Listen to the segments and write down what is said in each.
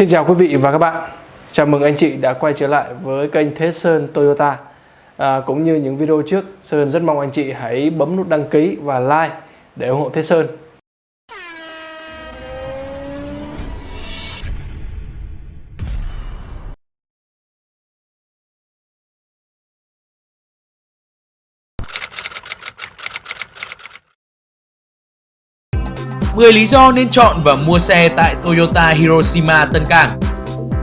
Xin chào quý vị và các bạn. Chào mừng anh chị đã quay trở lại với kênh Thế Sơn Toyota. À, cũng như những video trước, Sơn rất mong anh chị hãy bấm nút đăng ký và like để ủng hộ Thế Sơn. Mười lý do nên chọn và mua xe tại Toyota Hiroshima Tân Cảng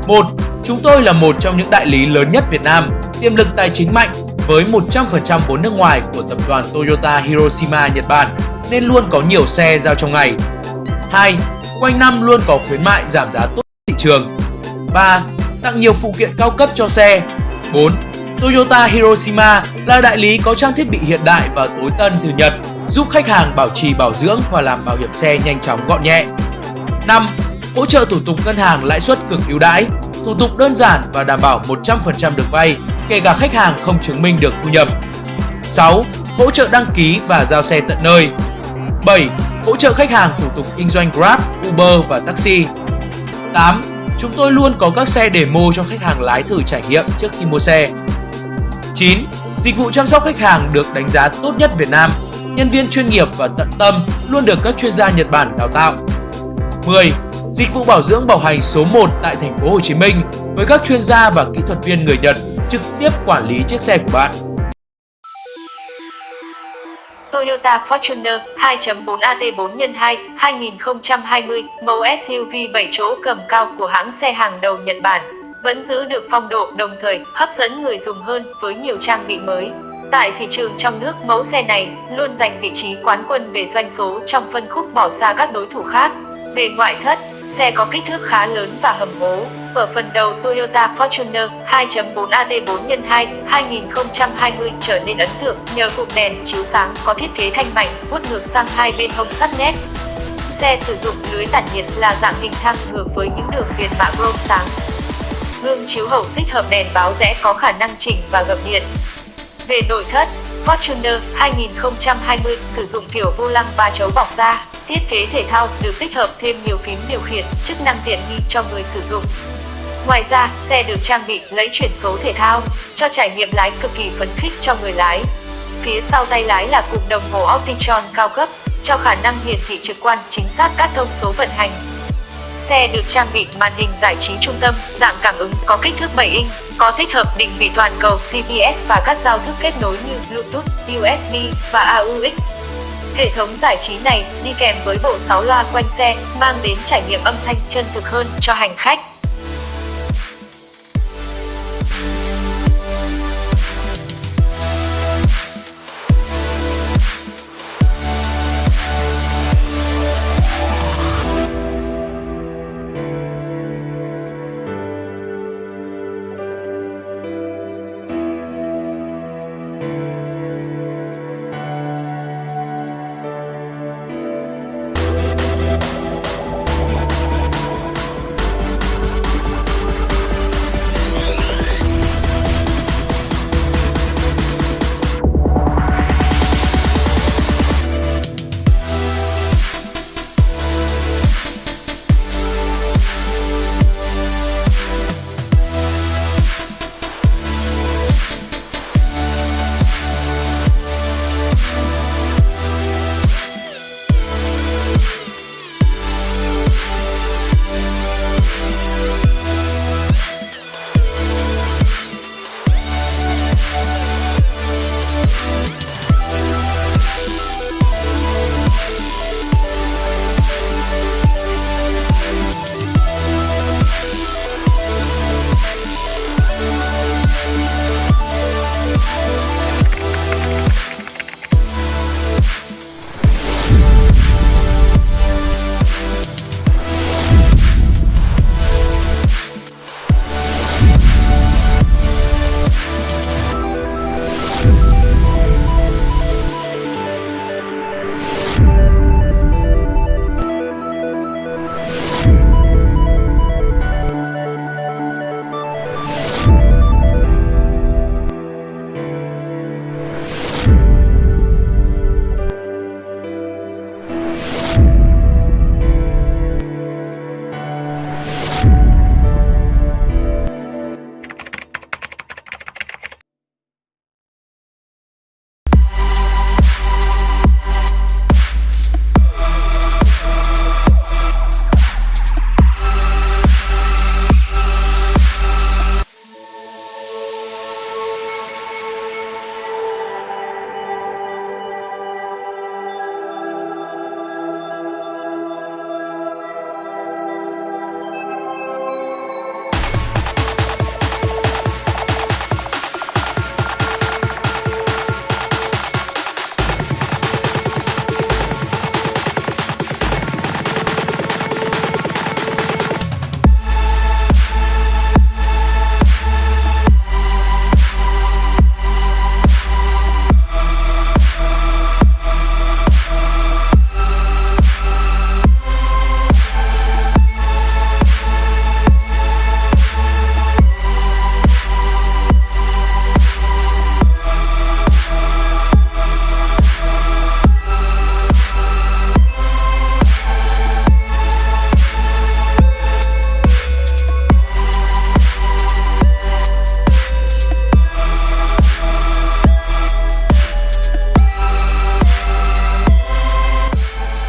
1. Chúng tôi là một trong những đại lý lớn nhất Việt Nam, tiềm lực tài chính mạnh với 100% vốn nước ngoài của tập đoàn Toyota Hiroshima Nhật Bản nên luôn có nhiều xe giao trong ngày. 2. Quanh năm luôn có khuyến mại giảm giá tốt thị trường. 3. Tặng nhiều phụ kiện cao cấp cho xe. 4. Toyota Hiroshima là đại lý có trang thiết bị hiện đại và tối tân từ Nhật, giúp khách hàng bảo trì bảo dưỡng và làm bảo hiểm xe nhanh chóng gọn nhẹ. 5 hỗ trợ thủ tục ngân hàng lãi suất cực ưu đãi, thủ tục đơn giản và đảm bảo 100% được vay, kể cả khách hàng không chứng minh được thu nhập. 6. Hỗ trợ đăng ký và giao xe tận nơi. 7. Hỗ trợ khách hàng thủ tục kinh doanh Grab, Uber và taxi. 8. Chúng tôi luôn có các xe demo cho khách hàng lái thử trải nghiệm trước khi mua xe. 9. Dịch vụ chăm sóc khách hàng được đánh giá tốt nhất Việt Nam. Nhân viên chuyên nghiệp và tận tâm luôn được các chuyên gia Nhật Bản đào tạo. 10 dịch vụ bảo dưỡng bảo hành số 1 tại thành phố Hồ Chí Minh với các chuyên gia và kỹ thuật viên người Nhật trực tiếp quản lý chiếc xe của bạn. Toyota Fortuner 2.4 AT4 x 2 2020 mẫu SUV 7 chỗ cầm cao của hãng xe hàng đầu Nhật Bản, vẫn giữ được phong độ đồng thời hấp dẫn người dùng hơn với nhiều trang bị mới. Tại thị trường trong nước, mẫu xe này luôn giành vị trí quán quân về doanh số trong phân khúc bỏ xa các đối thủ khác. Về ngoại thất, Xe có kích thước khá lớn và hầm hố. Ở phần đầu Toyota Fortuner 2.4 AT4 x 2 2020 trở nên ấn tượng nhờ cụm đèn chiếu sáng có thiết kế thanh mảnh vuốt ngược sang hai bên hông sắt nét. Xe sử dụng lưới tản nhiệt là dạng hình thang ngược với những đường viền mạ chrome sáng. Gương chiếu hậu tích hợp đèn báo rẽ có khả năng chỉnh và gập điện. Về nội thất, Fortuner 2020 sử dụng kiểu vô lăng ba chấu bọc da. Thiết kế thể thao được tích hợp thêm nhiều phím điều khiển, chức năng tiện nghi cho người sử dụng. Ngoài ra, xe được trang bị lấy chuyển số thể thao, cho trải nghiệm lái cực kỳ phấn khích cho người lái. Phía sau tay lái là cụm đồng hồ Optitron cao cấp, cho khả năng hiển thị trực quan chính xác các thông số vận hành. Xe được trang bị màn hình giải trí trung tâm, dạng cảm ứng có kích thước 7 inch, có tích hợp định vị toàn cầu GPS và các giao thức kết nối như Bluetooth, USB và AUX. Hệ thống giải trí này đi kèm với bộ 6 loa quanh xe, mang đến trải nghiệm âm thanh chân thực hơn cho hành khách.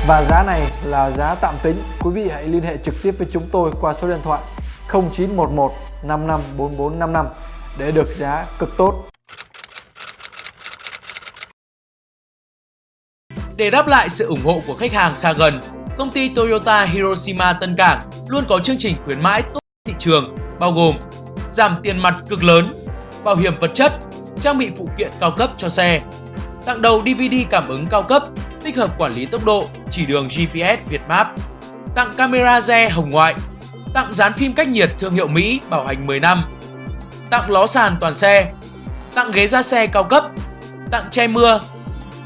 Và giá này là giá tạm tính. Quý vị hãy liên hệ trực tiếp với chúng tôi qua số điện thoại 0911 55 4455 để được giá cực tốt. Để đáp lại sự ủng hộ của khách hàng xa gần, công ty Toyota Hiroshima Tân Cảng luôn có chương trình khuyến mãi tốt thị trường bao gồm giảm tiền mặt cực lớn, bảo hiểm vật chất, trang bị phụ kiện cao cấp cho xe, tặng đầu DVD cảm ứng cao cấp, tích hợp quản lý tốc độ, chỉ đường GPS Việt Map, tặng camera re hồng ngoại, tặng dán phim cách nhiệt thương hiệu Mỹ bảo hành 10 năm, tặng ló sàn toàn xe, tặng ghế da xe cao cấp, tặng che mưa,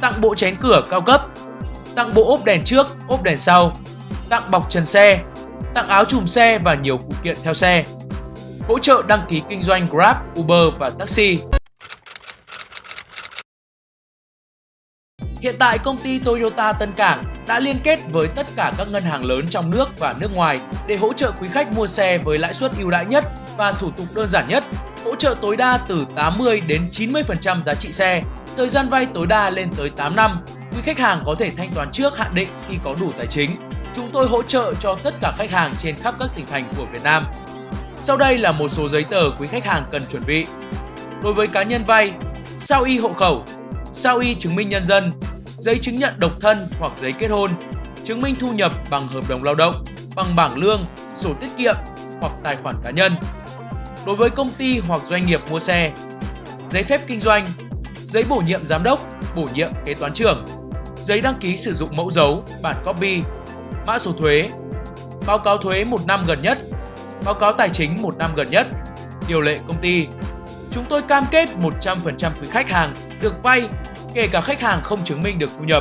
tặng bộ chén cửa cao cấp, tặng bộ ốp đèn trước, ốp đèn sau, tặng bọc trần xe, tặng áo chùm xe và nhiều phụ kiện theo xe. Hỗ trợ đăng ký kinh doanh Grab, Uber và taxi. Hiện tại công ty Toyota Tân Cảng đã liên kết với tất cả các ngân hàng lớn trong nước và nước ngoài để hỗ trợ quý khách mua xe với lãi suất ưu đãi nhất và thủ tục đơn giản nhất, hỗ trợ tối đa từ 80 đến 90% giá trị xe, thời gian vay tối đa lên tới 8 năm. Quý khách hàng có thể thanh toán trước hạn định khi có đủ tài chính. Chúng tôi hỗ trợ cho tất cả khách hàng trên khắp các tỉnh thành của Việt Nam. Sau đây là một số giấy tờ quý khách hàng cần chuẩn bị. Đối với cá nhân vay, sao y hộ khẩu, sao y chứng minh nhân dân, giấy chứng nhận độc thân hoặc giấy kết hôn, chứng minh thu nhập bằng hợp đồng lao động, bằng bảng lương, sổ tiết kiệm hoặc tài khoản cá nhân. Đối với công ty hoặc doanh nghiệp mua xe, giấy phép kinh doanh, giấy bổ nhiệm giám đốc, bổ nhiệm kế toán trưởng, giấy đăng ký sử dụng mẫu dấu, bản copy, mã số thuế, báo cáo thuế một năm gần nhất, báo cáo tài chính một năm gần nhất, điều lệ công ty. Chúng tôi cam kết 100% quý khách hàng được vay kể cả khách hàng không chứng minh được thu nhập.